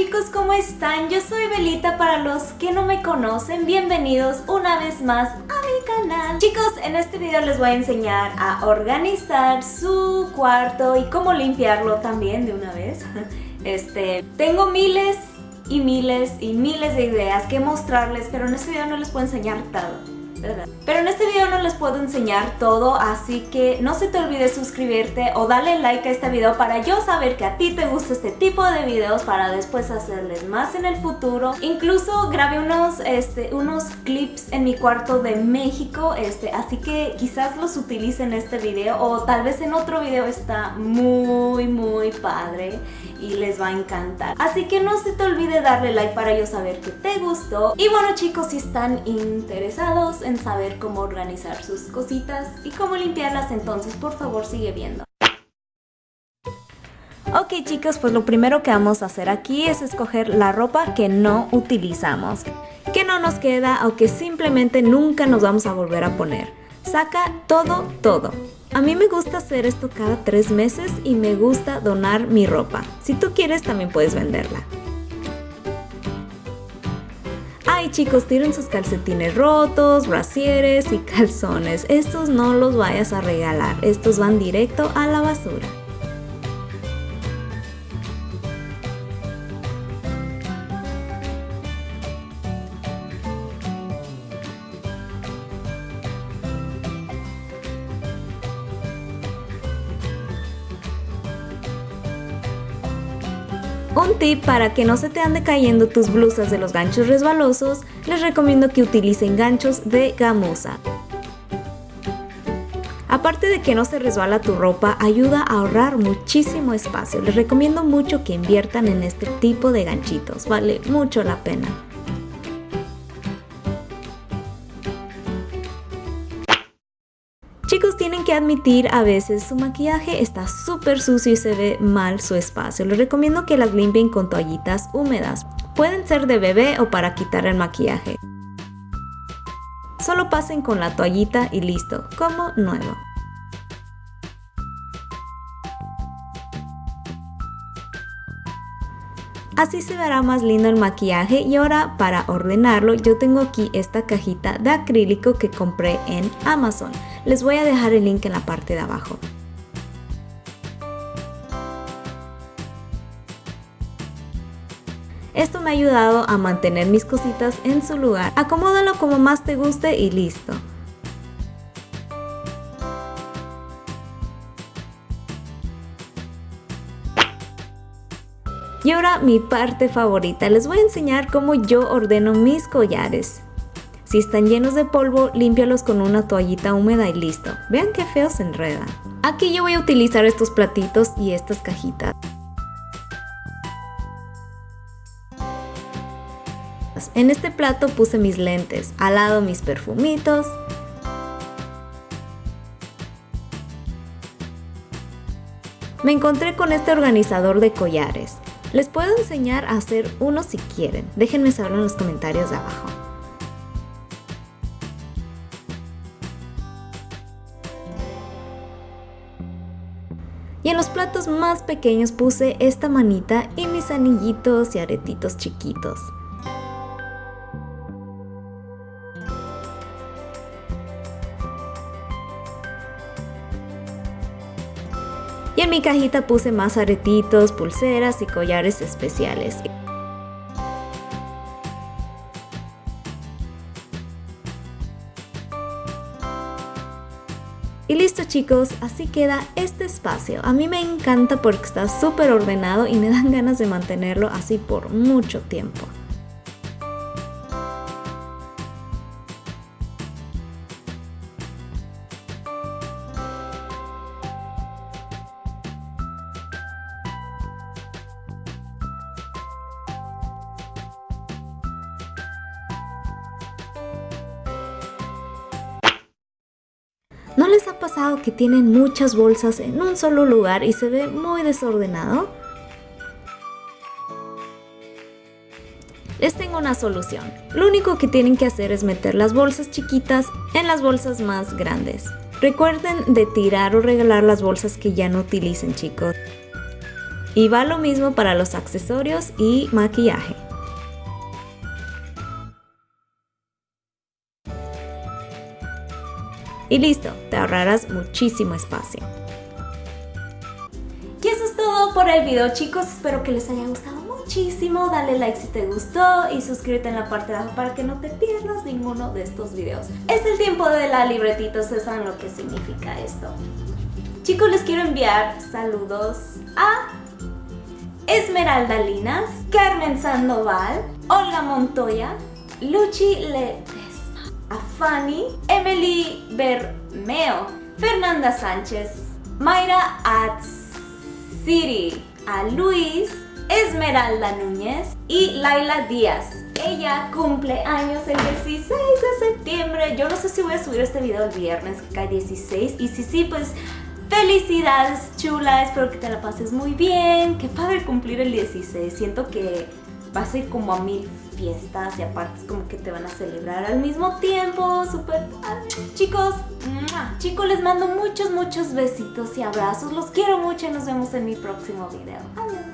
chicos, ¿cómo están? Yo soy Belita para los que no me conocen, bienvenidos una vez más a mi canal. Chicos, en este video les voy a enseñar a organizar su cuarto y cómo limpiarlo también de una vez. Este, tengo miles y miles y miles de ideas que mostrarles, pero en este video no les puedo enseñar todo. Pero en este video no les puedo enseñar todo, así que no se te olvide suscribirte o darle like a este video para yo saber que a ti te gusta este tipo de videos para después hacerles más en el futuro. Incluso grabé unos, este, unos clips en mi cuarto de México, este, así que quizás los utilice en este video o tal vez en otro video está muy muy padre y les va a encantar. Así que no se te olvide darle like para yo saber que te gustó. Y bueno chicos, si están interesados en saber cómo organizar sus cositas y cómo limpiarlas, entonces por favor sigue viendo. Ok chicos, pues lo primero que vamos a hacer aquí es escoger la ropa que no utilizamos, que no nos queda o que simplemente nunca nos vamos a volver a poner. Saca todo, todo. A mí me gusta hacer esto cada tres meses y me gusta donar mi ropa. Si tú quieres también puedes venderla. Chicos, tiren sus calcetines rotos, brasieres y calzones. Estos no los vayas a regalar, estos van directo a la basura. Un tip para que no se te ande cayendo tus blusas de los ganchos resbalosos, les recomiendo que utilicen ganchos de gamuza. Aparte de que no se resbala tu ropa, ayuda a ahorrar muchísimo espacio. Les recomiendo mucho que inviertan en este tipo de ganchitos, vale mucho la pena. Que admitir a veces su maquillaje está súper sucio y se ve mal su espacio. Les recomiendo que las limpien con toallitas húmedas. Pueden ser de bebé o para quitar el maquillaje. Solo pasen con la toallita y listo, como nuevo. Así se verá más lindo el maquillaje y ahora para ordenarlo yo tengo aquí esta cajita de acrílico que compré en Amazon. Les voy a dejar el link en la parte de abajo. Esto me ha ayudado a mantener mis cositas en su lugar. Acomódalo como más te guste y listo. Y ahora mi parte favorita, les voy a enseñar cómo yo ordeno mis collares. Si están llenos de polvo, límpialos con una toallita húmeda y listo. Vean qué feo se enreda. Aquí yo voy a utilizar estos platitos y estas cajitas. En este plato puse mis lentes, al lado mis perfumitos, Me encontré con este organizador de collares. Les puedo enseñar a hacer uno si quieren. Déjenme saber en los comentarios de abajo. Y en los platos más pequeños puse esta manita y mis anillitos y aretitos chiquitos. Y en mi cajita puse más aretitos, pulseras y collares especiales. Y listo chicos, así queda este espacio. A mí me encanta porque está súper ordenado y me dan ganas de mantenerlo así por mucho tiempo. ¿No les ha pasado que tienen muchas bolsas en un solo lugar y se ve muy desordenado? Les tengo una solución. Lo único que tienen que hacer es meter las bolsas chiquitas en las bolsas más grandes. Recuerden de tirar o regalar las bolsas que ya no utilicen chicos. Y va lo mismo para los accesorios y maquillaje. Y listo, te ahorrarás muchísimo espacio. Y eso es todo por el video chicos, espero que les haya gustado muchísimo, dale like si te gustó y suscríbete en la parte de abajo para que no te pierdas ninguno de estos videos. Es el tiempo de la libretita, ustedes saben lo que significa esto. Chicos, les quiero enviar saludos a Esmeralda Linas, Carmen Sandoval, Olga Montoya, Luchi Ledesma, a Fanny, Emily Bermeo, Fernanda Sánchez, Mayra Atsiri, a Luis, Esmeralda Núñez y Laila Díaz. Ella cumple años el 16 de septiembre. Yo no sé si voy a subir este video el viernes, que cae 16. Y si sí, pues felicidades chula. Espero que te la pases muy bien. Qué padre cumplir el 16. Siento que vas a ir como a mil fiestas y aparte es como que te van a celebrar al mismo tiempo. Súper Chicos, chicos, les mando muchos, muchos besitos y abrazos. Los quiero mucho y nos vemos en mi próximo video. Adiós.